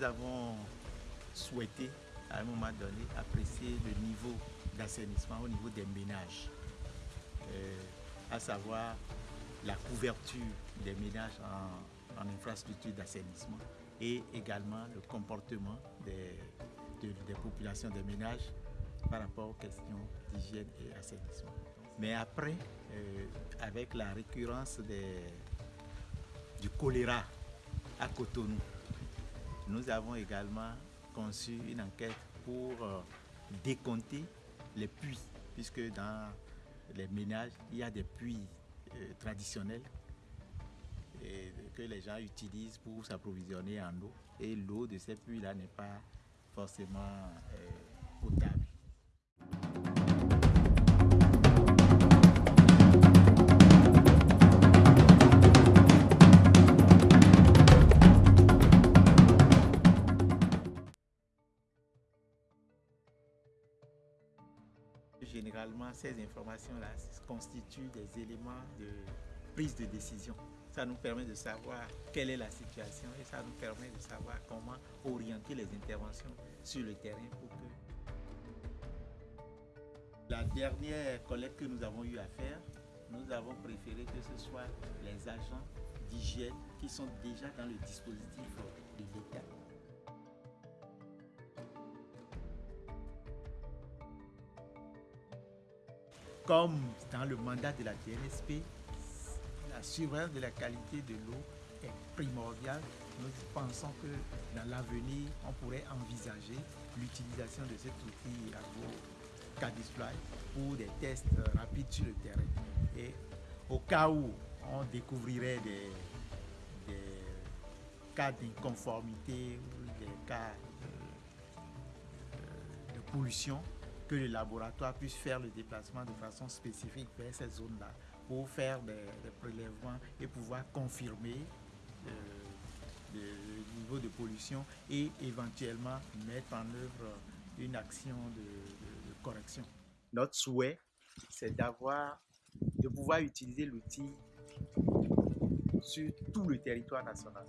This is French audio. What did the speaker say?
nous avons souhaité à un moment donné apprécier le niveau d'assainissement au niveau des ménages, euh, à savoir la couverture des ménages en, infrastructure d'assainissement et également le comportement des, populations des ménages par rapport aux questions d'hygiène et assainissement. Mais après, euh, avec la récurrence du choléra à Cotonou, nous avons également conçu une enquête pour euh, décompter les puits, puisque dans les ménages, il y a des puits euh, traditionnels que les gens utilisent pour s'approvisionner en eau. Et l'eau de ces puits-là n'est pas forcément potable. Généralement, ces informations-là constituent des éléments de prise de décision. Ça nous permet de savoir quelle est la situation et ça nous permet de savoir comment orienter les interventions sur le terrain pour que... La dernière collecte que nous avons eu à faire, nous avons préféré que ce soit les agents d'hygiène qui sont déjà dans le dispositif de l'État comme dans le mandat de la TNSP, la surveillance de la qualité de l'eau est primordiale. Nous pensons que dans l'avenir, on pourrait envisager l'utilisation de cet outil à Cadisfly pour des tests rapides sur le terrain. Et au cas où on découvrirait des, cas d'inconformité ou des cas de pollution, que le laboratoire puisse faire le déplacement de façon spécifique vers ces zones-là pour faire des, prélèvements et pouvoir confirmer euh, le, niveau de pollution et éventuellement mettre en œuvre une action de, correction. Notre souhait, c'est d'avoir, de pouvoir utiliser l'outil sur tout le territoire national.